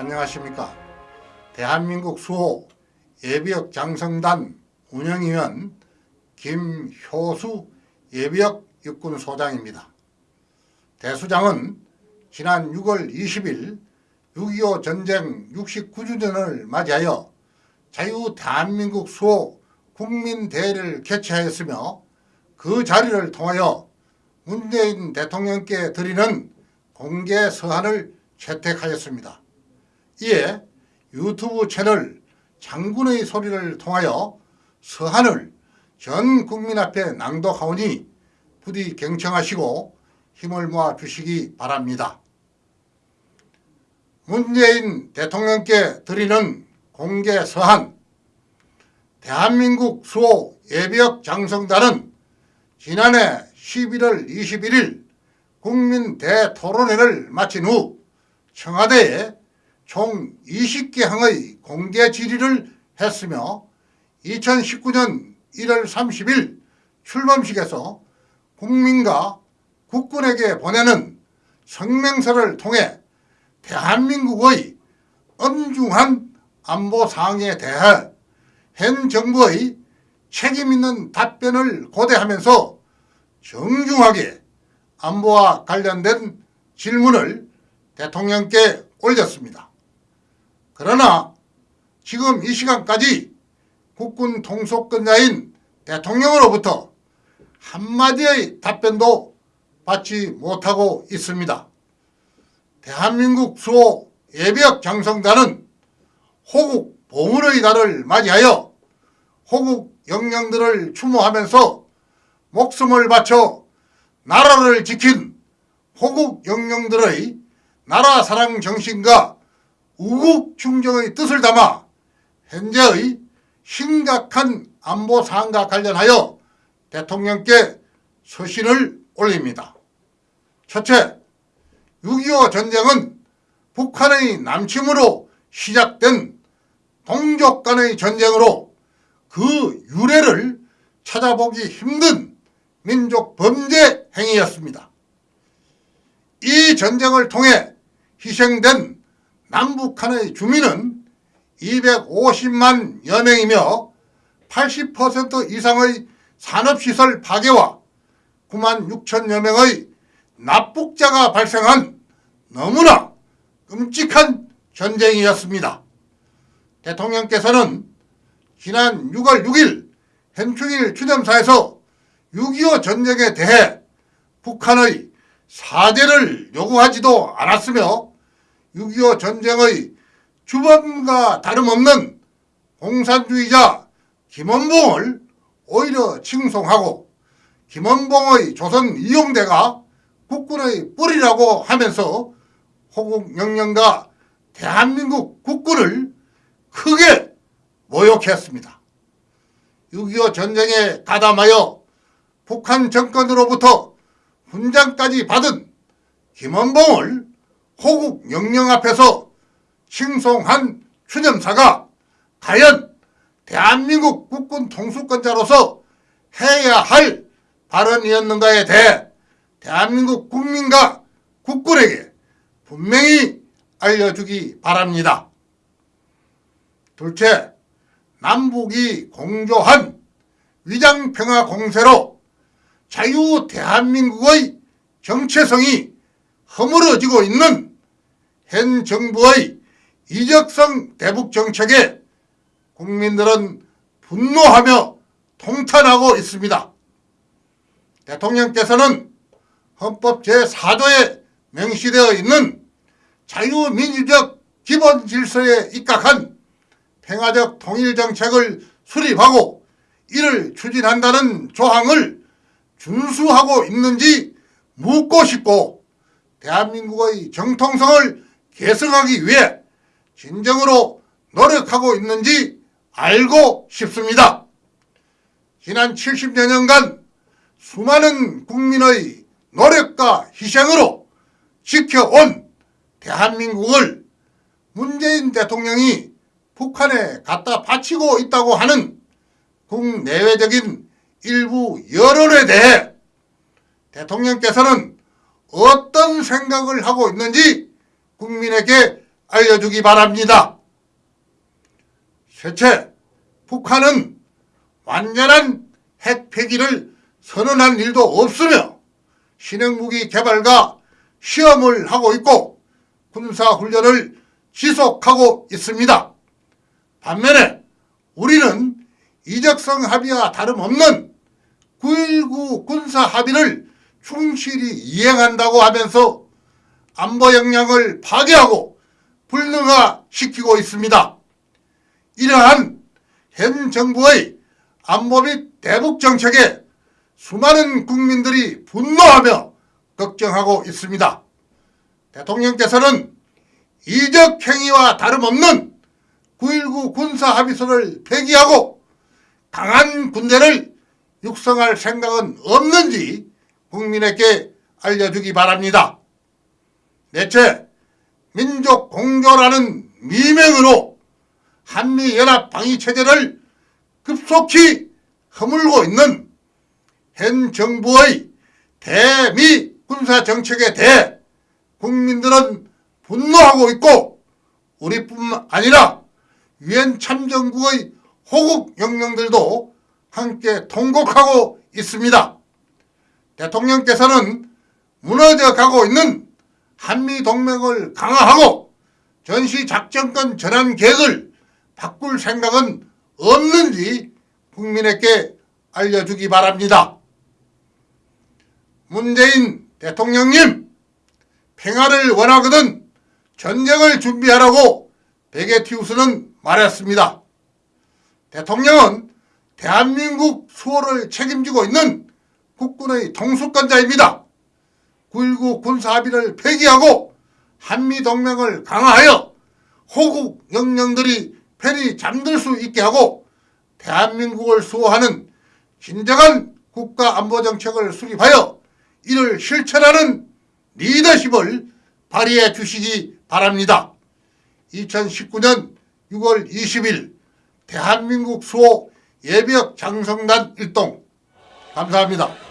안녕하십니까. 대한민국 수호 예비역 장성단 운영위원 김효수 예비역 육군소장입니다. 대수장은 지난 6월 20일 6.25 전쟁 69주년을 맞이하여 자유 대한민국 수호 국민대회를 개최하였으며 그 자리를 통하여 문재인 대통령께 드리는 공개 서한을 채택하였습니다. 이에 유튜브 채널 장군의 소리를 통하여 서한을 전 국민 앞에 낭독하오니 부디 경청하시고 힘을 모아 주시기 바랍니다. 문재인 대통령께 드리는 공개 서한 대한민국 수호 예비역 장성단은 지난해 11월 21일 국민 대토론회를 마친 후 청와대에 총 20개 항의 공개 질의를 했으며 2019년 1월 30일 출범식에서 국민과 국군에게 보내는 성명서를 통해 대한민국의 엄중한 안보 사항에 대해 현 정부의 책임있는 답변을 고대하면서 정중하게 안보와 관련된 질문을 대통령께 올렸습니다. 그러나 지금 이 시간까지 국군 통속권자인 대통령으로부터 한마디의 답변도 받지 못하고 있습니다. 대한민국 수호 예비역 장성단은 호국 보물의 달을 맞이하여 호국 영령들을 추모하면서 목숨을 바쳐 나라를 지킨 호국 영령들의 나라 사랑 정신과 우국 충정의 뜻을 담아 현재의 심각한 안보 사항과 관련하여 대통령께 서신을 올립니다. 첫째, 6.25 전쟁은 북한의 남침으로 시작된 동족 간의 전쟁으로 그 유래를 찾아보기 힘든 민족 범죄 행위였습니다. 이 전쟁을 통해 희생된 남북한의 주민은 250만 여명이며 80% 이상의 산업시설 파괴와 9만 6천여 명의 납북자가 발생한 너무나 끔찍한 전쟁이었습니다. 대통령께서는 지난 6월 6일 현충일 추념사에서 6.25 전쟁에 대해 북한의 사죄를 요구하지도 않았으며 6.25 전쟁의 주범과 다름없는 공산주의자 김원봉을 오히려 칭송하고 김원봉의 조선 이용대가 국군의 뿌리라고 하면서 호국 영령과 대한민국 국군을 크게 모욕했습니다. 6.25 전쟁에 가담하여 북한 정권으로부터 훈장까지 받은 김원봉을 호국 영령 앞에서 칭송한 추념사가 과연 대한민국 국군 통수권자로서 해야 할 발언이었는가에 대해 대한민국 국민과 국군에게 분명히 알려주기 바랍니다. 둘째, 남북이 공조한 위장평화 공세로 자유 대한민국의 정체성이 허물어지고 있는 현 정부의 이적성 대북 정책에 국민들은 분노하며 통탄하고 있습니다. 대통령께서는 헌법 제4조에 명시되어 있는 자유민주적 기본 질서에 입각한 평화적 통일정책을 수립하고 이를 추진한다는 조항을 준수하고 있는지 묻고 싶고 대한민국의 정통성을 계승하기 위해 진정으로 노력하고 있는지 알고 싶습니다. 지난 70여 년간 수많은 국민의 노력과 희생으로 지켜온 대한민국을 문재인 대통령이 북한에 갖다 바치고 있다고 하는 국내외적인 일부 여론에 대해 대통령께서는 어떤 생각을 하고 있는지 국민에게 알려주기 바랍니다. 셋째, 북한은 완전한 핵 폐기를 선언한 일도 없으며 신형무기 개발과 시험을 하고 있고 군사훈련을 지속하고 있습니다. 반면에 우리는 이적성 합의와 다름없는 9.19 군사 합의를 충실히 이행한다고 하면서 안보 역량을 파괴하고 불능화시키고 있습니다. 이러한 현 정부의 안보 및 대북 정책에 수많은 국민들이 분노하며 걱정하고 있습니다. 대통령께서는 이적 행위와 다름없는 9.19 군사 합의서를 폐기하고 강한 군대를 육성할 생각은 없는지 국민에게 알려주기 바랍니다. 넷째, 민족 공조라는 미명으로 한미연합 방위체제를 급속히 허물고 있는 현 정부의 대미 군사정책에 대해 국민들은 분노하고 있고 우리뿐만 아니라 유엔 참정국의 호국 영령들도 함께 통곡하고 있습니다. 대통령께서는 무너져 가고 있는 한미동맹을 강화하고 전시작전권 전환 계획을 바꿀 생각은 없는지 국민에게 알려주기 바랍니다. 문재인 대통령님, 평화를 원하거든 전쟁을 준비하라고 베게티우스는 말했습니다. 대통령은 대한민국 수호를 책임지고 있는 국군의 통수권자입니다. 9.19 군사합의를 폐기하고 한미동맹을 강화하여 호국 영령들이 편히 잠들 수 있게 하고 대한민국을 수호하는 진정한 국가안보정책을 수립하여 이를 실천하는 리더십을 발휘해 주시기 바랍니다. 2019년 6월 20일 대한민국 수호 예비역 장성단 일동 감사합니다.